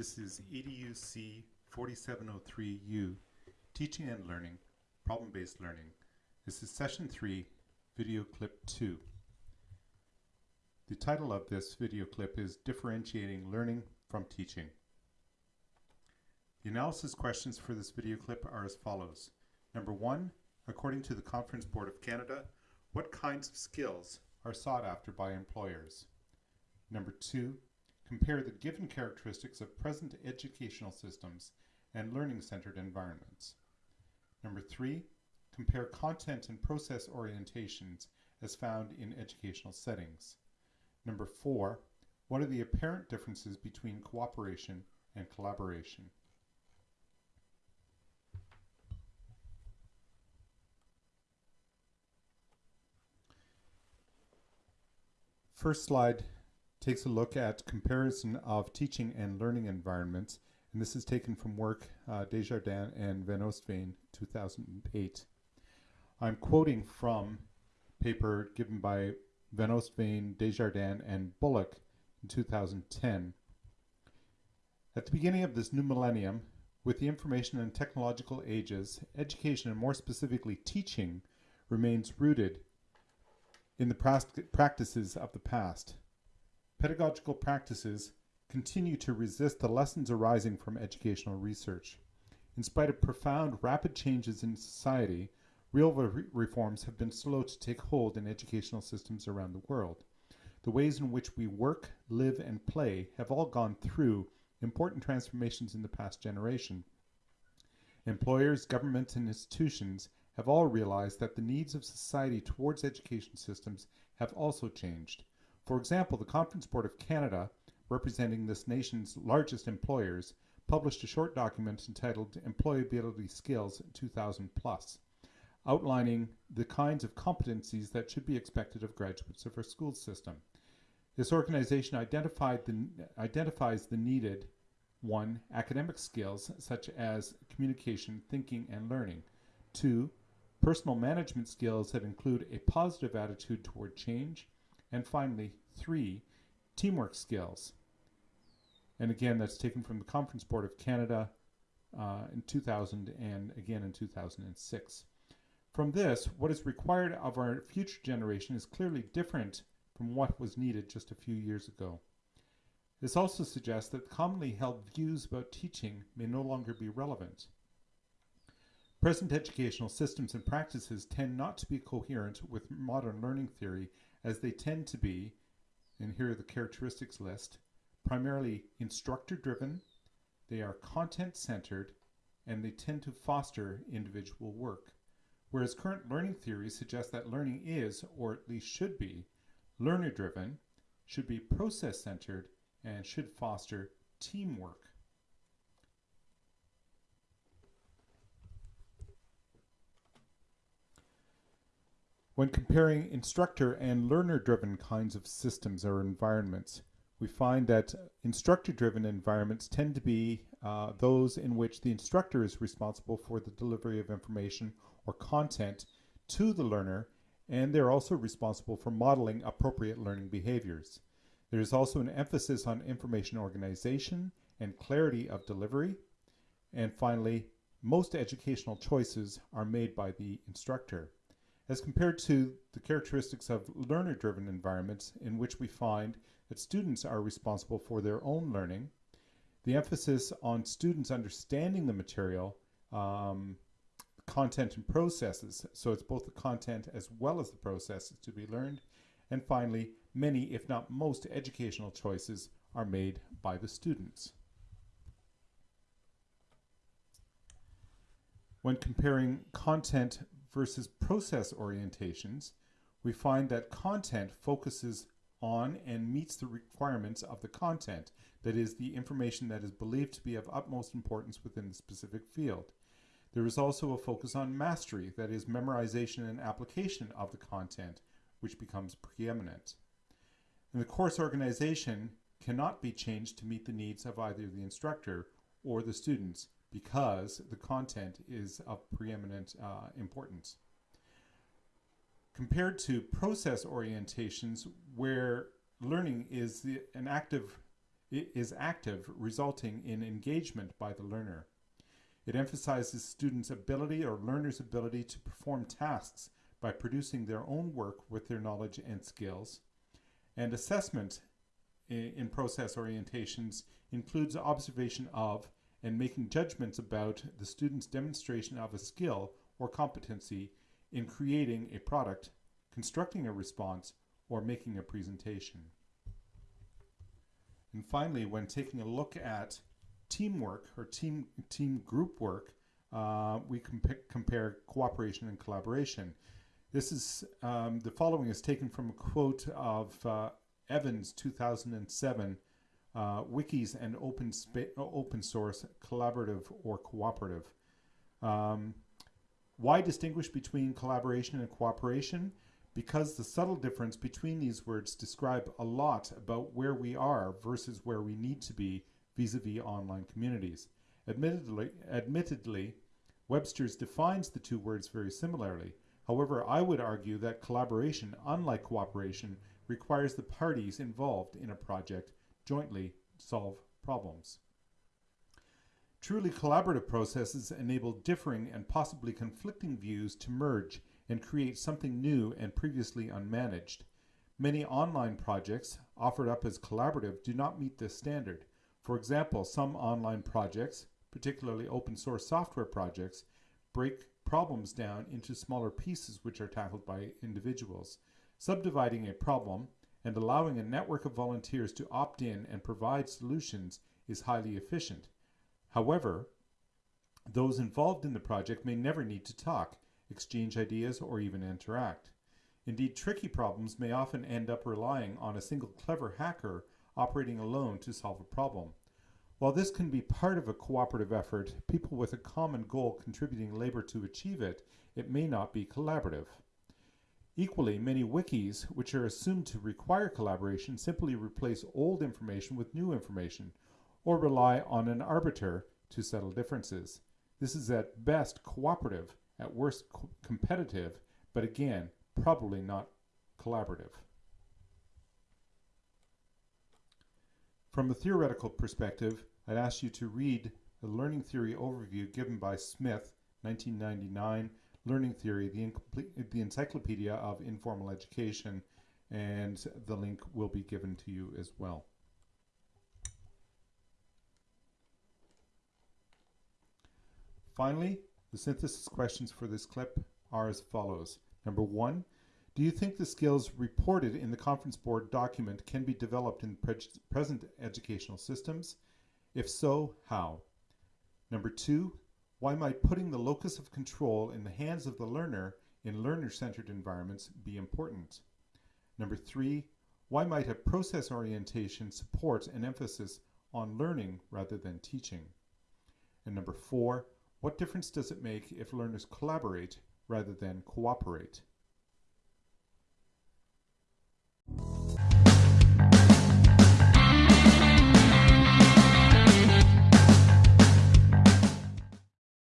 This is EDUC 4703U, Teaching and Learning, Problem-Based Learning. This is Session 3, Video Clip 2. The title of this video clip is Differentiating Learning from Teaching. The analysis questions for this video clip are as follows. Number one, according to the Conference Board of Canada, what kinds of skills are sought after by employers? Number two, compare the given characteristics of present educational systems and learning-centered environments. Number three, compare content and process orientations as found in educational settings. Number four, what are the apparent differences between cooperation and collaboration? First slide takes a look at comparison of teaching and learning environments, and this is taken from work uh, Desjardins and Van Oostveen, 2008. I'm quoting from paper given by Van Oostveen, Desjardins, and Bullock in 2010. At the beginning of this new millennium, with the information and technological ages, education and more specifically teaching remains rooted in the practices of the past. Pedagogical practices continue to resist the lessons arising from educational research. In spite of profound, rapid changes in society, real re reforms have been slow to take hold in educational systems around the world. The ways in which we work, live, and play have all gone through important transformations in the past generation. Employers, governments, and institutions have all realized that the needs of society towards education systems have also changed. For example, the Conference Board of Canada, representing this nation's largest employers, published a short document entitled Employability Skills 2000 Plus, outlining the kinds of competencies that should be expected of graduates of our school system. This organization identified the, identifies the needed one, academic skills such as communication, thinking, and learning. Two, personal management skills that include a positive attitude toward change. And finally, three, teamwork skills. And again, that's taken from the Conference Board of Canada uh, in 2000 and again in 2006. From this, what is required of our future generation is clearly different from what was needed just a few years ago. This also suggests that commonly held views about teaching may no longer be relevant. Present educational systems and practices tend not to be coherent with modern learning theory as they tend to be, and here are the characteristics list, primarily instructor driven, they are content centered, and they tend to foster individual work. Whereas current learning theories suggest that learning is, or at least should be, learner driven, should be process centered, and should foster teamwork. When comparing instructor and learner-driven kinds of systems or environments, we find that instructor-driven environments tend to be uh, those in which the instructor is responsible for the delivery of information or content to the learner, and they're also responsible for modeling appropriate learning behaviors. There is also an emphasis on information organization and clarity of delivery. And finally, most educational choices are made by the instructor as compared to the characteristics of learner-driven environments in which we find that students are responsible for their own learning, the emphasis on students understanding the material, um, content and processes, so it's both the content as well as the processes to be learned, and finally, many, if not most, educational choices are made by the students. When comparing content versus process orientations, we find that content focuses on and meets the requirements of the content, that is, the information that is believed to be of utmost importance within the specific field. There is also a focus on mastery, that is, memorization and application of the content, which becomes preeminent. And the course organization cannot be changed to meet the needs of either the instructor or the students, because the content is of preeminent uh, importance. Compared to process orientations where learning is the, an active is active, resulting in engagement by the learner. It emphasizes students' ability or learners' ability to perform tasks by producing their own work with their knowledge and skills. And assessment in process orientations includes observation of and making judgments about the student's demonstration of a skill or competency in creating a product, constructing a response, or making a presentation. And finally, when taking a look at teamwork or team, team group work, uh, we compa compare cooperation and collaboration. This is, um, the following is taken from a quote of uh, Evans 2007, uh, wikis and open, open source, collaborative or cooperative. Um, why distinguish between collaboration and cooperation? Because the subtle difference between these words describe a lot about where we are versus where we need to be vis-a-vis -vis online communities. Admittedly, admittedly, Webster's defines the two words very similarly. However, I would argue that collaboration, unlike cooperation, requires the parties involved in a project jointly solve problems. Truly collaborative processes enable differing and possibly conflicting views to merge and create something new and previously unmanaged. Many online projects offered up as collaborative do not meet this standard. For example, some online projects, particularly open source software projects, break problems down into smaller pieces which are tackled by individuals. Subdividing a problem and allowing a network of volunteers to opt in and provide solutions is highly efficient. However, those involved in the project may never need to talk, exchange ideas, or even interact. Indeed, tricky problems may often end up relying on a single clever hacker operating alone to solve a problem. While this can be part of a cooperative effort, people with a common goal contributing labor to achieve it, it may not be collaborative. Equally, many wikis, which are assumed to require collaboration, simply replace old information with new information, or rely on an arbiter to settle differences. This is at best cooperative, at worst co competitive, but again, probably not collaborative. From a theoretical perspective, I'd ask you to read the learning theory overview given by Smith, 1999, Learning Theory, the, the Encyclopedia of Informal Education, and the link will be given to you as well. Finally, the synthesis questions for this clip are as follows. Number one, do you think the skills reported in the Conference Board document can be developed in pre present educational systems? If so, how? Number two, why might putting the locus of control in the hands of the learner in learner-centered environments be important? Number three, why might a process orientation support an emphasis on learning rather than teaching? And number four, what difference does it make if learners collaborate rather than cooperate?